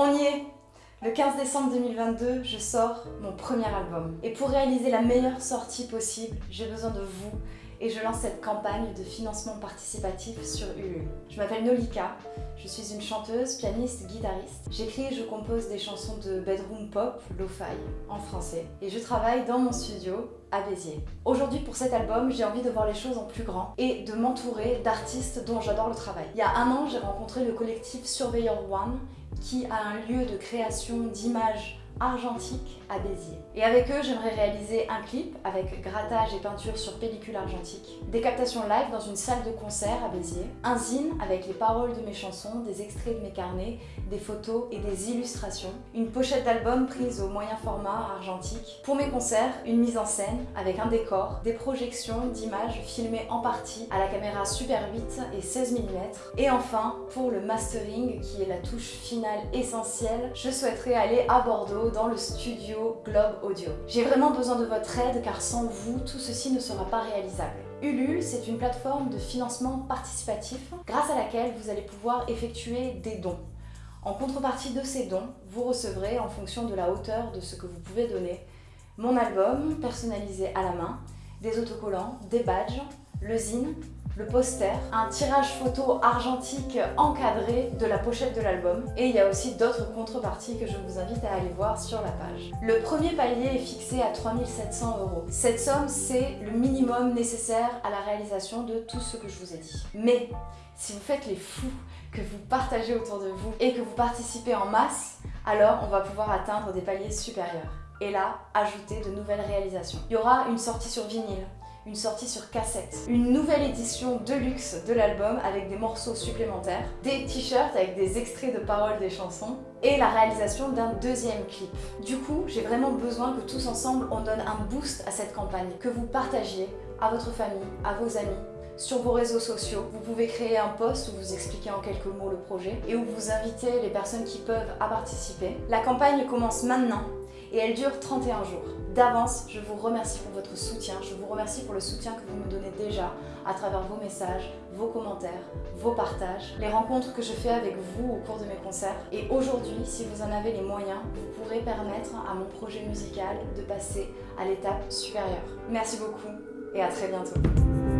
On y est Le 15 décembre 2022, je sors mon premier album. Et pour réaliser la meilleure sortie possible, j'ai besoin de vous et je lance cette campagne de financement participatif sur Ulule. Je m'appelle Nolika, je suis une chanteuse, pianiste, guitariste. J'écris et je compose des chansons de bedroom pop, lo-fi, en français. Et je travaille dans mon studio à Béziers. Aujourd'hui pour cet album, j'ai envie de voir les choses en plus grand et de m'entourer d'artistes dont j'adore le travail. Il y a un an, j'ai rencontré le collectif Surveyor One qui a un lieu de création d'images argentique à Béziers. Et avec eux, j'aimerais réaliser un clip avec grattage et peinture sur pellicule argentique, des captations live dans une salle de concert à Béziers, un zine avec les paroles de mes chansons, des extraits de mes carnets, des photos et des illustrations, une pochette d'album prise au moyen format argentique. Pour mes concerts, une mise en scène avec un décor, des projections d'images filmées en partie à la caméra Super 8 et 16 mm. Et enfin, pour le mastering qui est la touche finale essentielle, je souhaiterais aller à Bordeaux dans le studio Globe Audio. J'ai vraiment besoin de votre aide car sans vous, tout ceci ne sera pas réalisable. Ulule, c'est une plateforme de financement participatif grâce à laquelle vous allez pouvoir effectuer des dons. En contrepartie de ces dons, vous recevrez, en fonction de la hauteur de ce que vous pouvez donner, mon album personnalisé à la main, des autocollants, des badges, le zine, le poster, un tirage photo argentique encadré de la pochette de l'album et il y a aussi d'autres contreparties que je vous invite à aller voir sur la page. Le premier palier est fixé à 3700 euros. Cette somme, c'est le minimum nécessaire à la réalisation de tout ce que je vous ai dit. Mais si vous faites les fous, que vous partagez autour de vous et que vous participez en masse, alors on va pouvoir atteindre des paliers supérieurs. Et là, ajouter de nouvelles réalisations. Il y aura une sortie sur vinyle, une sortie sur cassette, une nouvelle édition de luxe de l'album avec des morceaux supplémentaires, des t-shirts avec des extraits de paroles des chansons et la réalisation d'un deuxième clip. Du coup, j'ai vraiment besoin que tous ensemble on donne un boost à cette campagne, que vous partagiez à votre famille, à vos amis, sur vos réseaux sociaux. Vous pouvez créer un post où vous expliquez en quelques mots le projet et où vous invitez les personnes qui peuvent à participer. La campagne commence maintenant et elle dure 31 jours. D'avance, je vous remercie pour votre soutien, je vous remercie pour le soutien que vous me donnez déjà à travers vos messages, vos commentaires, vos partages, les rencontres que je fais avec vous au cours de mes concerts. Et aujourd'hui, si vous en avez les moyens, vous pourrez permettre à mon projet musical de passer à l'étape supérieure. Merci beaucoup et à très bientôt.